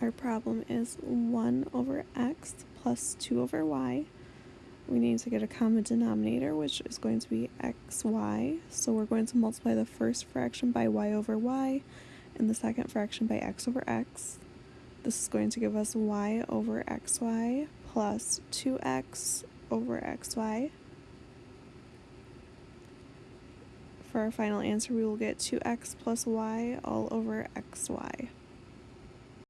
our problem is 1 over x plus 2 over y. We need to get a common denominator, which is going to be xy. So we're going to multiply the first fraction by y over y and the second fraction by x over x. This is going to give us y over xy plus 2x over xy. For our final answer, we will get 2x plus y all over xy.